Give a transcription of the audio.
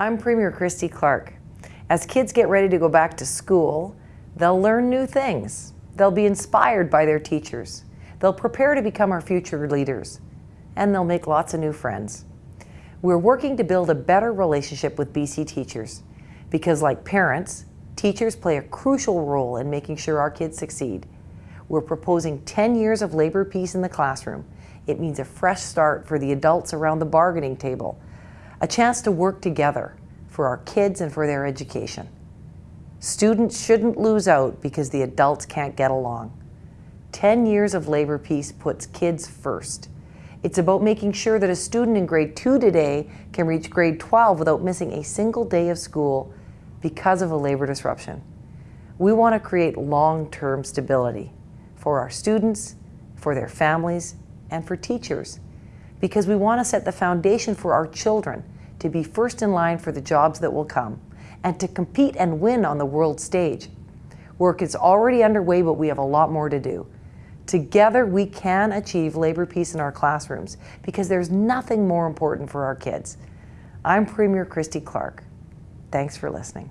I'm Premier Christy Clark. As kids get ready to go back to school, they'll learn new things. They'll be inspired by their teachers. They'll prepare to become our future leaders. And they'll make lots of new friends. We're working to build a better relationship with BC teachers because like parents, teachers play a crucial role in making sure our kids succeed. We're proposing 10 years of labor peace in the classroom. It means a fresh start for the adults around the bargaining table a chance to work together for our kids and for their education. Students shouldn't lose out because the adults can't get along. 10 years of labor peace puts kids first. It's about making sure that a student in grade 2 today can reach grade 12 without missing a single day of school because of a labor disruption. We want to create long-term stability for our students, for their families, and for teachers because we want to set the foundation for our children to be first in line for the jobs that will come and to compete and win on the world stage. Work is already underway, but we have a lot more to do. Together, we can achieve labor peace in our classrooms because there's nothing more important for our kids. I'm Premier Christy Clark. Thanks for listening.